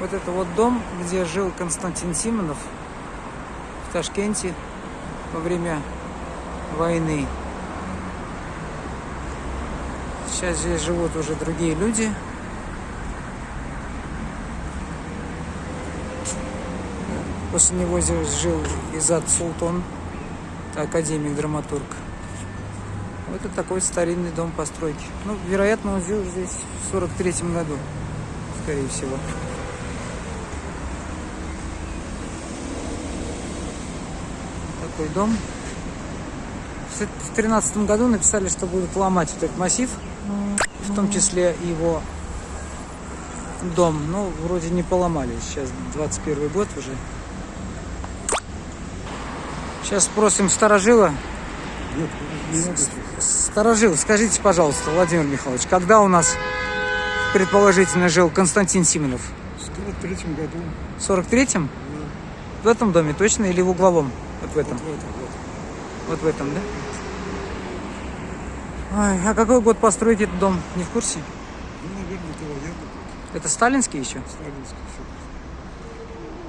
Вот это вот дом, где жил Константин Симонов в Ташкенте во время войны. Сейчас здесь живут уже другие люди. После него здесь жил Изад Султан, это академик-драматург. Вот это такой старинный дом постройки. Ну, вероятно, он жил здесь в 43 году, скорее всего. Такой дом. В тринадцатом году написали, что будут ломать этот массив, в том числе его дом. Ну, вроде не поломали. Сейчас 21 год уже. Сейчас спросим сторожила. Сторожил, скажите, пожалуйста, Владимир Михайлович, когда у нас предположительно жил Константин Симонов? В 43 году. В 43-м? В этом доме точно или в угловом? Вот в этом? Вот в этом, да? Ой, а какой год постройки этот дом? Не в курсе? Ну, наверное, это военный год. Это сталинский еще? Сталинский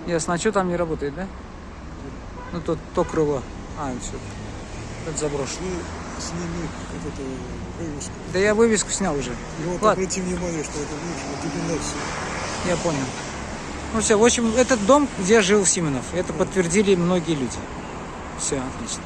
еще. Ясно. А что там не работает, да? Ну, тут то крыло. А, все. Это заброшено. Ну, сними вот эту вывеску. Да я вывеску снял уже. И вот Ладно. обрати внимание, что это вышло доминация. Я понял. Ну все, в общем, этот дом, где жил Симонов, это подтвердили многие люди. Все, отлично.